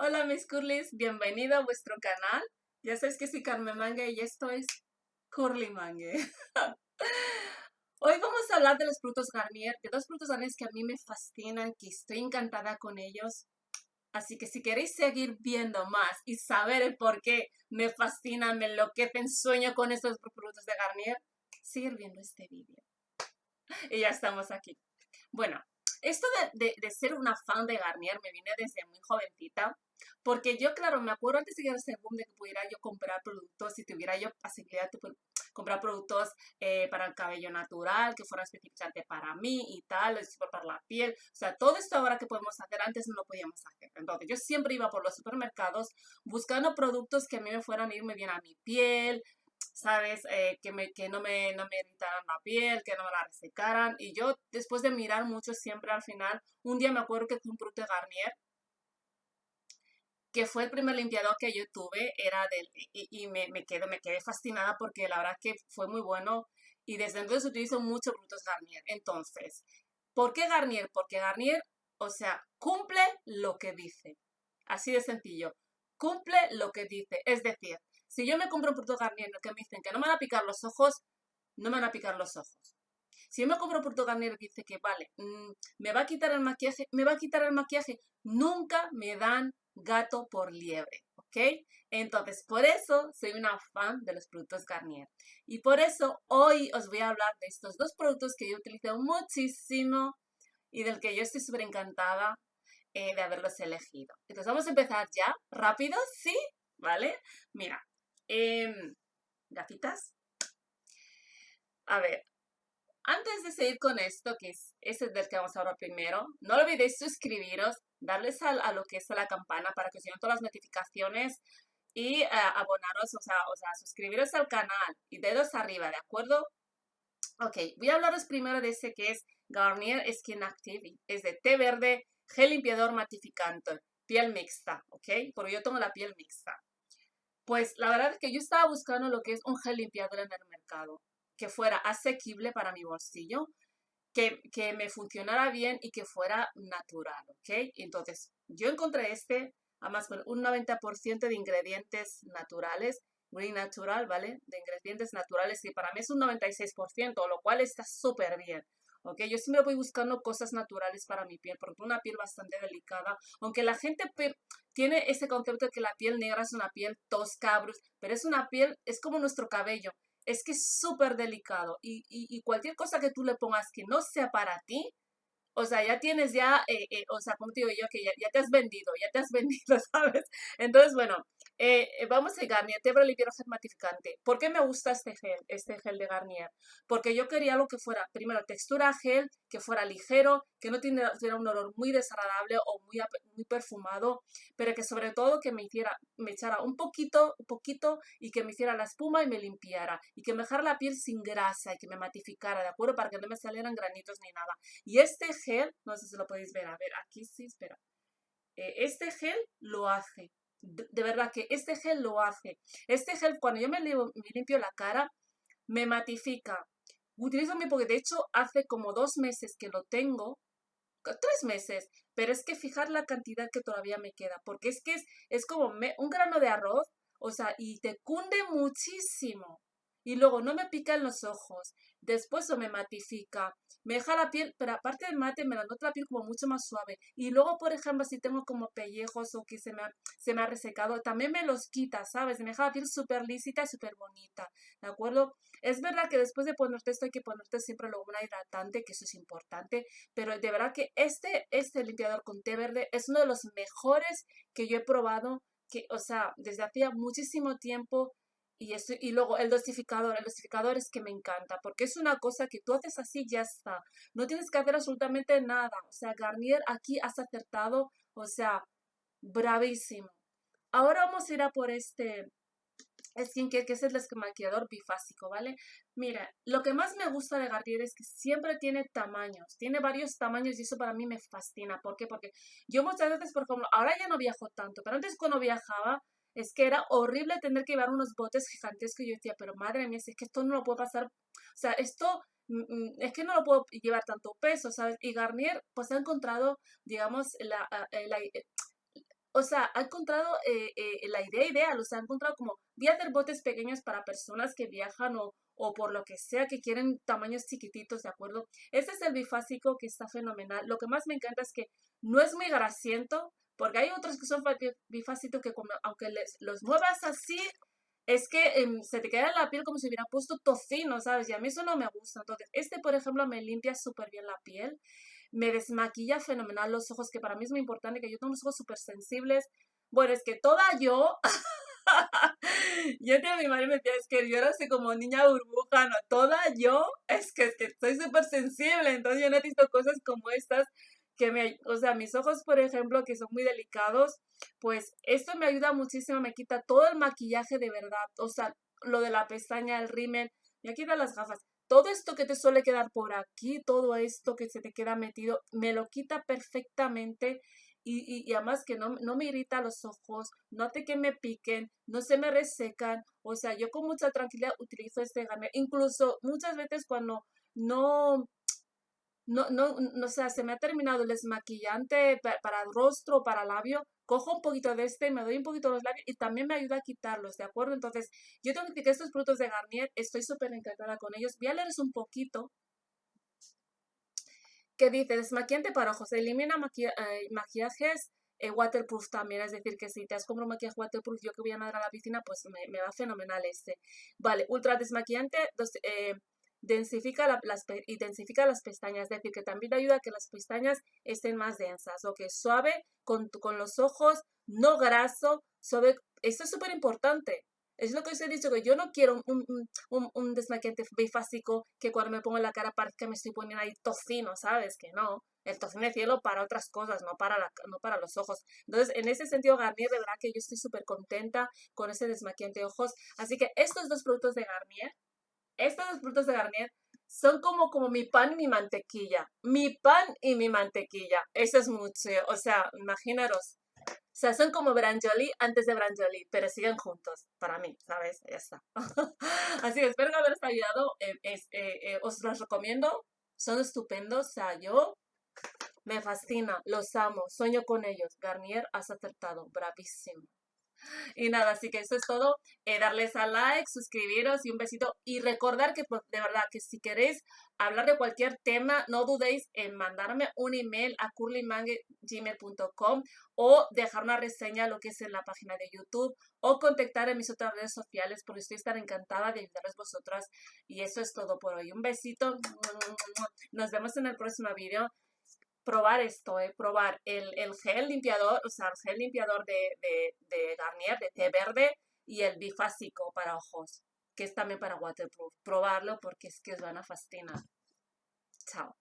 Hola mis curlis, bienvenido a vuestro canal. Ya sabes que soy Carmen Mangue y esto es Curly Mangue. Hoy vamos a hablar de los productos Garnier, de dos productos Garnier que a mí me fascinan, que estoy encantada con ellos. Así que si queréis seguir viendo más y saber el por qué me fascinan, me enloquecen, sueño con estos productos de Garnier, seguir viendo este vídeo. Y ya estamos aquí. Bueno, esto de, ser una fan de Garnier me viene desde muy jovencita, porque yo, claro, me acuerdo antes de que ese boom de que pudiera yo comprar productos y tuviera yo posibilidad de comprar productos eh, para el cabello natural, que fueran específicamente para mí y tal, para la piel. O sea, todo esto ahora que podemos hacer, antes no lo podíamos hacer. Entonces, yo siempre iba por los supermercados buscando productos que a mí me fueran a irme bien a mi piel, ¿sabes? Eh, que, me, que no, me, no me irritaran la piel, que no me la resecaran. Y yo, después de mirar mucho, siempre al final, un día me acuerdo que fue un de Garnier, que fue el primer limpiador que yo tuve, era del, y, me, me, quedo, me quedé fascinada porque la verdad que fue muy bueno y desde entonces utilizo muchos productos Garnier. Entonces, ¿por qué Garnier? Porque Garnier, o sea, cumple lo que dice. Así de sencillo. Cumple lo que dice. Es decir, si yo me compro un producto Garnier que me dicen que no me van a picar los ojos, no me van a picar los ojos. Si yo me compro un producto Garnier dice que, vale, mm, me va a quitar el maquillaje, me va a quitar el maquillaje, nunca me dan gato por liebre, ¿ok? Entonces, por eso soy una fan de los productos Garnier. Y por eso hoy os voy a hablar de estos dos productos que yo utilizo muchísimo y del que yo estoy súper encantada eh, de haberlos elegido. Entonces, vamos a empezar ya, rápido, ¿sí? ¿Vale? Mira, eh, gafitas. A ver, antes de seguir con esto, que es ese del que vamos a hablar primero, no olvidéis suscribiros, darles a, lo que es la campana para que os lleguen todas las notificaciones y eh, abonaros, o sea, o sea, suscribiros al canal y dedos arriba, ¿de acuerdo? Ok, voy a hablaros primero de ese que es Garnier Skin Active, es de té verde, gel limpiador matificante, piel mixta, ¿ok? Porque yo tengo la piel mixta. Pues la verdad es que yo estaba buscando lo que es un gel limpiador en el mercado, que fuera asequible para mi bolsillo, que, me funcionara bien y que fuera natural, ¿ok? Entonces, yo encontré este, además con un 90% de ingredientes naturales, muy natural, ¿vale? De ingredientes naturales, y para mí es un 96%, lo cual está súper bien. ¿Ok? Yo siempre voy buscando cosas naturales para mi piel, porque una piel bastante delicada, aunque la gente tiene ese concepto de que la piel negra es una piel tosca, pero es una piel, es como nuestro cabello, es que es súper delicado y, y, cualquier cosa que tú le pongas que no sea para ti, o sea, ya tienes ya, eh, eh, o sea, como te digo yo, que ya, ya, te has vendido, ya te has vendido, ¿sabes? Entonces, bueno, eh, eh, vamos a Garnier, Tebra Limpiador Gel Matificante. ¿Por qué me gusta este gel, este gel de Garnier? Porque yo quería algo que fuera, primero, textura gel, que fuera ligero, que no tuviera un olor muy desagradable o muy, muy perfumado, pero que sobre todo que me hiciera, me echara un poquito, un poquito y que me hiciera la espuma y me limpiara y que me dejara la piel sin grasa y que me matificara, ¿de acuerdo? Para que no me salieran granitos ni nada. Y este gel, no sé si lo podéis ver, a ver, aquí sí, espera. Eh, este gel lo hace de verdad que este gel lo hace. Este gel, cuando yo me, limpio la cara, me matifica. Utilizo mi, porque de hecho hace como dos meses que lo tengo, tres meses, pero es que fijar la cantidad que todavía me queda, porque es que es, es como un grano de arroz, o sea, y te cunde muchísimo y luego no me pica en los ojos, después o me matifica, me deja la piel, pero aparte del mate me la nota la piel como mucho más suave. Y luego, por ejemplo, si tengo como pellejos o que se me ha, se me ha resecado, también me los quita, ¿sabes? Me deja la piel súper lícita y súper bonita, ¿de acuerdo? Es verdad que después de ponerte esto hay que ponerte siempre luego una hidratante, que eso es importante, pero de verdad que este, este limpiador con té verde es uno de los mejores que yo he probado, que, o sea, desde hacía muchísimo tiempo y, eso, y luego el dosificador, el dosificador es que me encanta, porque es una cosa que tú haces así ya está. No tienes que hacer absolutamente nada. O sea, Garnier aquí has acertado, o sea, bravísimo. Ahora vamos a ir a por este skincare, que es el desmaquillador bifásico, ¿vale? Mira, lo que más me gusta de Garnier es que siempre tiene tamaños, tiene varios tamaños y eso para mí me fascina. ¿Por qué? Porque yo muchas veces, por ejemplo, ahora ya no viajo tanto, pero antes cuando viajaba, es que era horrible tener que llevar unos botes gigantescos y yo decía, pero madre mía, es que esto no lo puedo pasar, o sea, esto mm, mm, es que no lo puedo llevar tanto peso, ¿sabes? Y Garnier pues ha encontrado, digamos, la, eh, o sea, ha encontrado eh, eh, la idea ideal, o sea, ha encontrado como, voy a hacer botes pequeños para personas que viajan o, o por lo que sea, que quieren tamaños chiquititos, ¿de acuerdo? Este es el bifásico que está fenomenal. Lo que más me encanta es que no es muy grasiento, porque hay otros que son bifásicos que aunque los muevas así, es que em, se te queda en la piel como si hubiera puesto tocino, ¿sabes? Y a mí eso no me gusta. Entonces, este, por ejemplo, me limpia súper bien la piel me desmaquilla fenomenal los ojos, que para mí es muy importante, que yo tengo unos ojos súper sensibles. Bueno, es que toda yo, yo tengo mi madre me decía, es que yo era así como niña burbuja, no, toda yo, es que, es que estoy súper sensible, entonces yo necesito cosas como estas que me, o sea, mis ojos, por ejemplo, que son muy delicados, pues esto me ayuda muchísimo, me quita todo el maquillaje de verdad, o sea, lo de la pestaña, el rímel, me quita las gafas. Todo esto que te suele quedar por aquí, todo esto que se te queda metido, me lo quita perfectamente y, además que no, no, me irrita los ojos, no hace que me piquen, no se me resecan, o sea, yo con mucha tranquilidad utilizo este Garnier, incluso muchas veces cuando no, no, no, no, o sea, se me ha terminado el desmaquillante para, para rostro, para labio, cojo un poquito de este, me doy un poquito de los labios y también me ayuda a quitarlos, ¿de acuerdo? Entonces, yo tengo que estos productos de Garnier, estoy súper encantada con ellos. Voy a leerles un poquito. Que dice, desmaquillante para ojos, elimina eh, maquillajes eh, waterproof también, es decir, que si te has comprado un maquillaje waterproof, yo que voy a nadar a la piscina, pues me, va fenomenal este. Vale, ultra desmaquillante, eh, densifica, las, densifica las pestañas, es decir, que también ayuda a que las pestañas estén más densas, o que suave con, con los ojos, no graso, suave. Esto es súper importante. Es lo que os he dicho, que yo no quiero un, un, un desmaquillante bifásico que cuando me pongo en la cara parezca que me estoy poniendo ahí tocino, ¿sabes? Que no. El tocino de cielo para otras cosas, no para, la, no para los ojos. Entonces, en ese sentido, Garnier, de verdad que yo estoy súper contenta con ese desmaquillante de ojos. Así que estos dos productos de Garnier dos productos de Garnier son como, como mi pan y mi mantequilla. Mi pan y mi mantequilla. Eso es mucho. O sea, imaginaros. O sea, son como Branjoli antes de Branjoli, pero siguen juntos, para mí, ¿sabes? Ya está. Así que espero haberos ayudado. Eh, eh, eh, os los recomiendo. Son estupendos. O sea, yo me fascina, los amo, sueño con ellos. Garnier, has acertado. Bravísimo. Y nada, así que eso es todo. Eh, darles a like, suscribiros y un besito. Y recordar que pues, de verdad que si queréis hablar de cualquier tema, no dudéis en mandarme un email a curlymangue.gmail.com o dejar una reseña lo que es en la página de YouTube o contactar en mis otras redes sociales porque estoy estar encantada de ayudarles vosotras. Y eso es todo por hoy. Un besito. Nos vemos en el próximo video probar esto, eh, probar el, el, gel limpiador, o sea, el gel limpiador de, de, de Garnier, de té verde, y el bifásico para ojos, que es también para waterproof. Probarlo porque es que os van a fascinar. Chao.